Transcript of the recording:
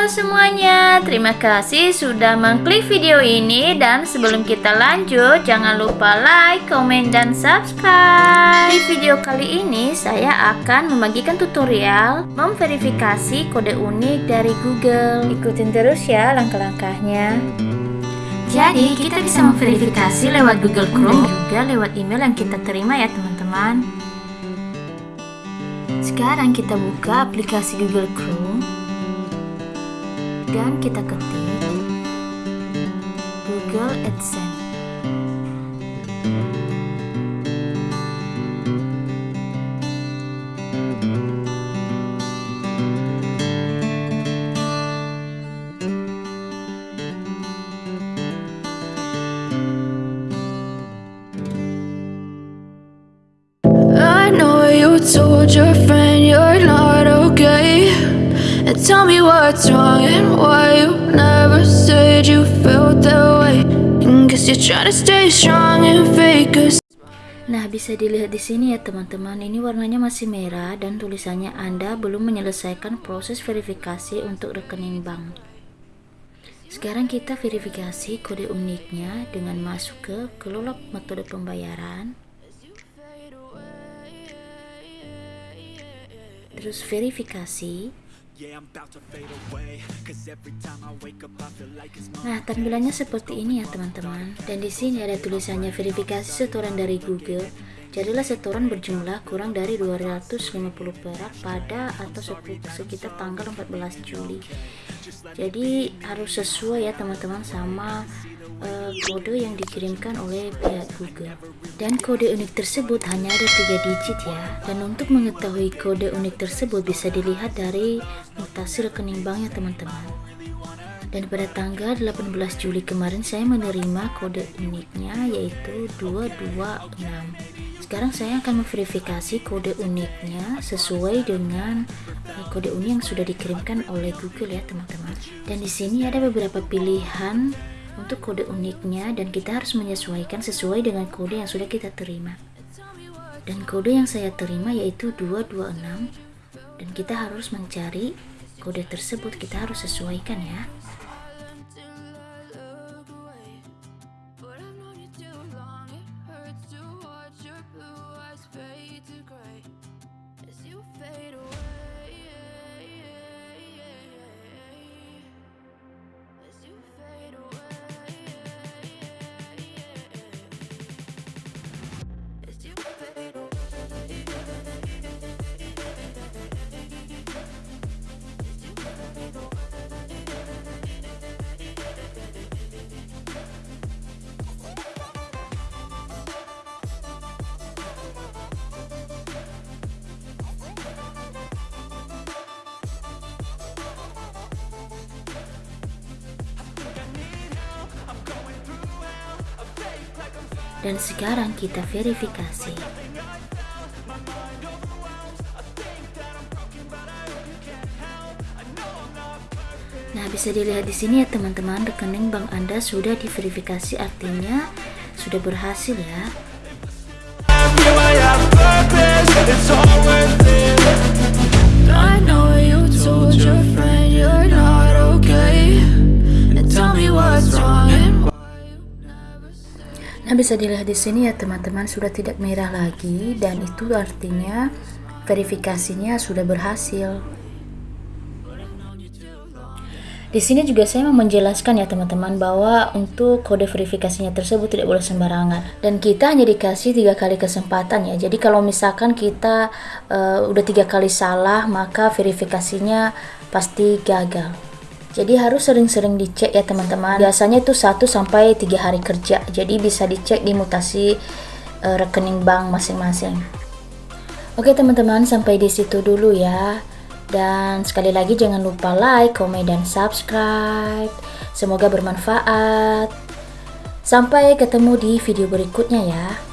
Halo semuanya, terima kasih sudah mengklik video ini dan sebelum kita lanjut jangan lupa like, komen, dan subscribe. Di video kali ini saya akan membagikan tutorial memverifikasi kode unik dari Google. Ikutin terus ya langkah-langkahnya. Jadi kita bisa memverifikasi lewat Google Chrome juga lewat email yang kita terima ya teman-teman. Sekarang kita buka aplikasi Google Chrome dan kita ketik Google AdSense. Told your friend tell me what's wrong and why you never said you felt that way you're trying to stay strong and fake us Nah, bisa dilihat di sini ya teman-teman, ini warnanya masih merah dan tulisannya Anda belum menyelesaikan proses verifikasi untuk rekening bank. Sekarang kita verifikasi kode uniknya dengan masuk ke kelola metode pembayaran. Terus verifikasi. Nah, tampilannya seperti ini ya teman-teman. Dan di sini ada tulisannya verifikasi setoran dari Google. Jadilah setoran berjumlah kurang dari 250 perak pada atau sekitar tanggal 14 Juli. Jadi harus sesuai ya teman-teman sama uh, kode yang dikirimkan oleh pihak Google. Dan kode unik tersebut hanya ada tiga digit ya. Dan untuk mengetahui kode unik tersebut bisa dilihat dari mutasi rekening banknya teman-teman. Dan pada tanggal 18 Juli kemarin saya menerima kode uniknya yaitu 226 sekarang saya akan memverifikasi kode uniknya sesuai dengan uh, kode unik yang sudah dikirimkan oleh Google ya teman-teman. Dan di sini ada beberapa pilihan untuk kode uniknya dan kita harus menyesuaikan sesuai dengan kode yang sudah kita terima. Dan kode yang saya terima yaitu 226 dan kita harus mencari kode tersebut. Kita harus sesuaikan ya dan sekarang kita verifikasi Nah, bisa dilihat di sini ya teman-teman, rekening bank Anda sudah diverifikasi artinya sudah berhasil ya. Nah, bisa dilihat di sini ya teman-teman sudah tidak merah lagi dan itu artinya verifikasinya sudah berhasil. Di sini juga saya mau menjelaskan ya teman-teman bahwa untuk kode verifikasinya tersebut tidak boleh sembarangan dan kita hanya dikasih tiga kali kesempatan ya. Jadi kalau misalkan kita uh, udah tiga kali salah maka verifikasinya pasti gagal. Jadi harus sering-sering dicek ya teman-teman. Biasanya itu 1 sampai 3 hari kerja. Jadi bisa dicek di mutasi uh, rekening bank masing-masing. Oke teman-teman, sampai di situ dulu ya. Dan sekali lagi jangan lupa like, komen dan subscribe. Semoga bermanfaat. Sampai ketemu di video berikutnya ya.